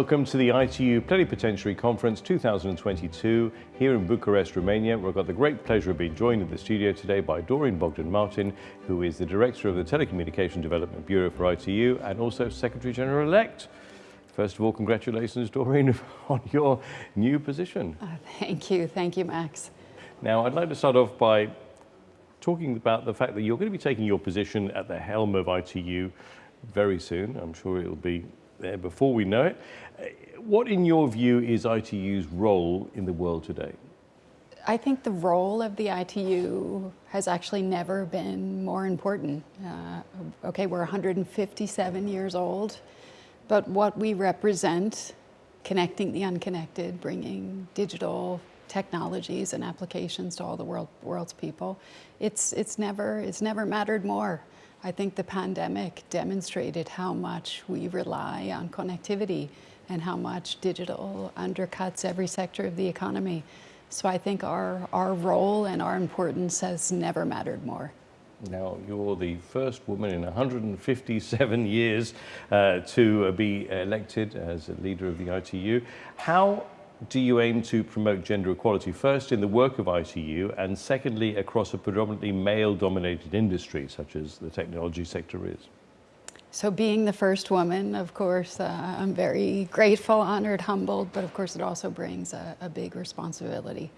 Welcome to the ITU Plenipotentiary Conference 2022 here in Bucharest, Romania. We've got the great pleasure of being joined in the studio today by Doreen Bogdan-Martin, who is the Director of the Telecommunication Development Bureau for ITU and also Secretary General-elect. First of all, congratulations, Doreen, on your new position. Uh, thank you. Thank you, Max. Now, I'd like to start off by talking about the fact that you're going to be taking your position at the helm of ITU very soon. I'm sure it'll be there before we know it. What, in your view, is ITU's role in the world today? I think the role of the ITU has actually never been more important. Uh, okay, we're 157 years old, but what we represent, connecting the unconnected, bringing digital technologies and applications to all the world, world's people, it's, it's, never, it's never mattered more. I think the pandemic demonstrated how much we rely on connectivity and how much digital undercuts every sector of the economy. So I think our, our role and our importance has never mattered more. Now, you're the first woman in 157 years uh, to be elected as a leader of the ITU. How do you aim to promote gender equality first in the work of ITU and secondly across a predominantly male-dominated industry such as the technology sector is? So being the first woman, of course, uh, I'm very grateful, honored, humbled, but of course it also brings a, a big responsibility.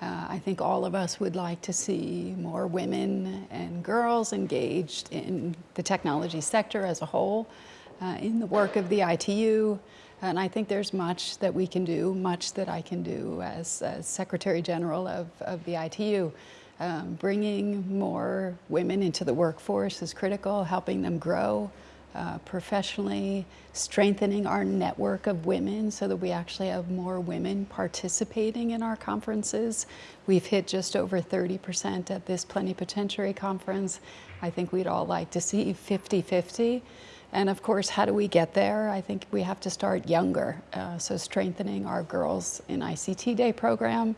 Uh, I think all of us would like to see more women and girls engaged in the technology sector as a whole, uh, in the work of the ITU, and I think there's much that we can do, much that I can do as, as Secretary General of, of the ITU. Um, bringing more women into the workforce is critical, helping them grow uh, professionally, strengthening our network of women so that we actually have more women participating in our conferences. We've hit just over 30% at this plenipotentiary conference. I think we'd all like to see 50-50. And of course, how do we get there? I think we have to start younger. Uh, so strengthening our Girls in ICT Day program,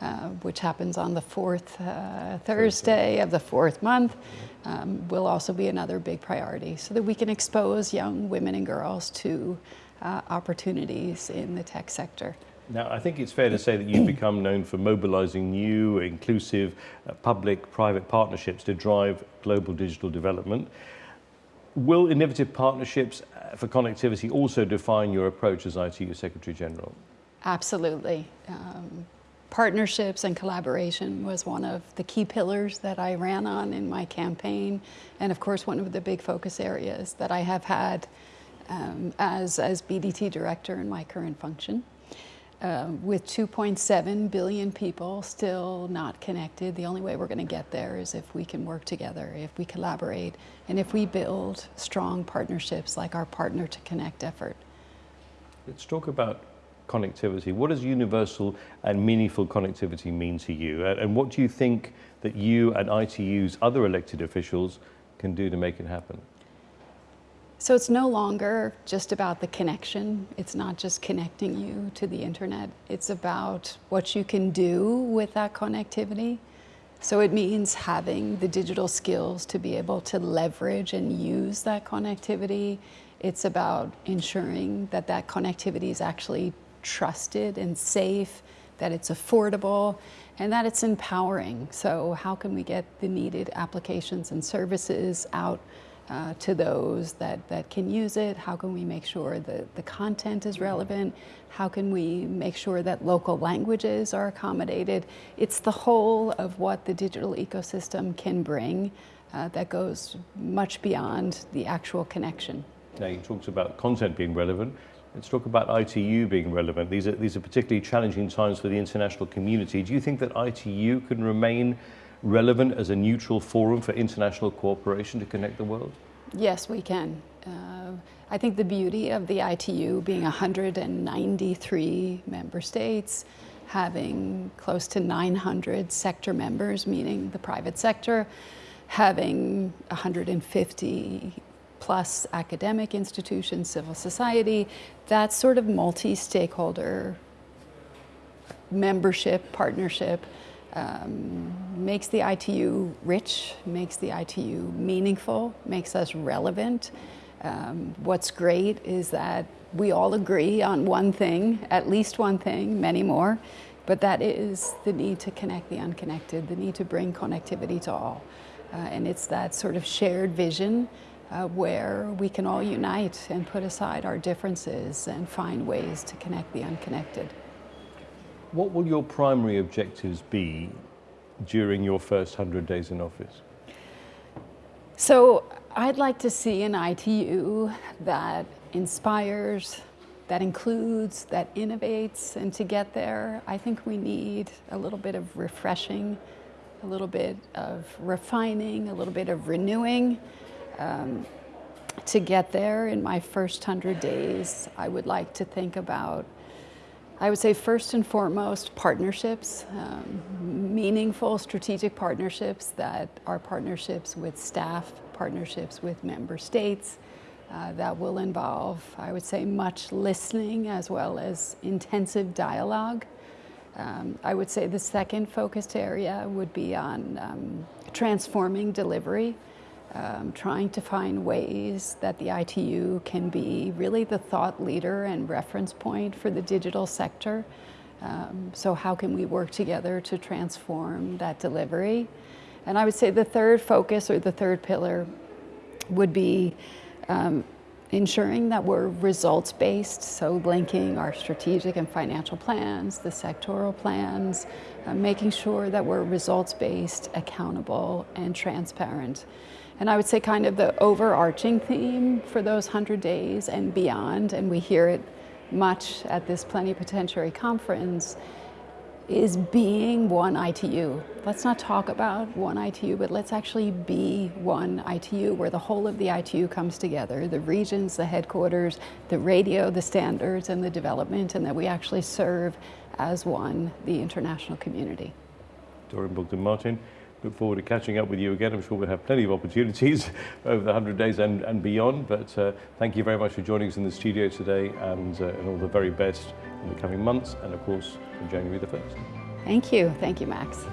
uh, which happens on the fourth uh, Thursday of the fourth month, um, will also be another big priority so that we can expose young women and girls to uh, opportunities in the tech sector. Now, I think it's fair to say that you've become known for mobilizing new, inclusive, uh, public-private partnerships to drive global digital development. Will innovative partnerships uh, for connectivity also define your approach as ITU Secretary General? Absolutely. Um, partnerships and collaboration was one of the key pillars that I ran on in my campaign. And of course, one of the big focus areas that I have had um, as, as BDT director in my current function. Uh, with 2.7 billion people still not connected, the only way we're going to get there is if we can work together, if we collaborate, and if we build strong partnerships like our Partner to Connect effort. Let's talk about connectivity. What does universal and meaningful connectivity mean to you? And what do you think that you and ITU's other elected officials can do to make it happen? So it's no longer just about the connection. It's not just connecting you to the internet. It's about what you can do with that connectivity. So it means having the digital skills to be able to leverage and use that connectivity. It's about ensuring that that connectivity is actually trusted and safe, that it's affordable, and that it's empowering. So how can we get the needed applications and services out uh, to those that, that can use it? How can we make sure that the content is relevant? How can we make sure that local languages are accommodated? It's the whole of what the digital ecosystem can bring uh, that goes much beyond the actual connection. Now you talked about content being relevant. Let's talk about ITU being relevant. These are, these are particularly challenging times for the international community. Do you think that ITU can remain relevant as a neutral forum for international cooperation to connect the world? Yes, we can. Uh, I think the beauty of the ITU being 193 member states, having close to 900 sector members, meaning the private sector, having 150 plus academic institutions, civil society, that sort of multi-stakeholder membership, partnership, um, makes the ITU rich, makes the ITU meaningful, makes us relevant. Um, what's great is that we all agree on one thing, at least one thing, many more, but that is the need to connect the unconnected, the need to bring connectivity to all. Uh, and it's that sort of shared vision uh, where we can all unite and put aside our differences and find ways to connect the unconnected. What will your primary objectives be during your first 100 days in office? So I'd like to see an ITU that inspires, that includes, that innovates, and to get there, I think we need a little bit of refreshing, a little bit of refining, a little bit of renewing. Um, to get there in my first 100 days, I would like to think about, I would say first and foremost, partnerships, um, meaningful strategic partnerships that are partnerships with staff, partnerships with member states, uh, that will involve, I would say, much listening as well as intensive dialogue. Um, I would say the second focused area would be on um, transforming delivery um, trying to find ways that the ITU can be really the thought leader and reference point for the digital sector. Um, so how can we work together to transform that delivery? And I would say the third focus or the third pillar would be um, ensuring that we're results based, so linking our strategic and financial plans, the sectoral plans, uh, making sure that we're results based, accountable, and transparent. And I would say kind of the overarching theme for those 100 days and beyond, and we hear it much at this plenipotentiary conference, is being one ITU. Let's not talk about one ITU, but let's actually be one ITU where the whole of the ITU comes together, the regions, the headquarters, the radio, the standards, and the development, and that we actually serve as one, the international community. Doreen Bogdan-Martin, look forward to catching up with you again. I'm sure we'll have plenty of opportunities over the 100 days and, and beyond. But uh, thank you very much for joining us in the studio today and, uh, and all the very best in the coming months and, of course, January the 1st. Thank you. Thank you, Max.